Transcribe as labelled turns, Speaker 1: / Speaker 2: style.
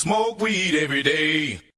Speaker 1: Smoke weed every day.